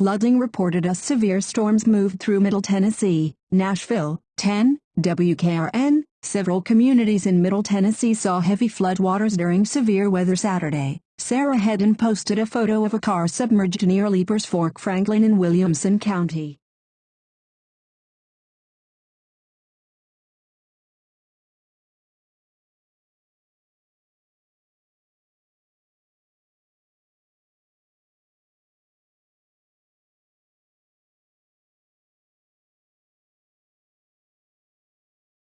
Flooding reported as severe storms moved through Middle Tennessee, Nashville, 10, WKRN. Several communities in Middle Tennessee saw heavy floodwaters during severe weather Saturday. Sarah Hedden posted a photo of a car submerged near Leiper's Fork Franklin in Williamson County.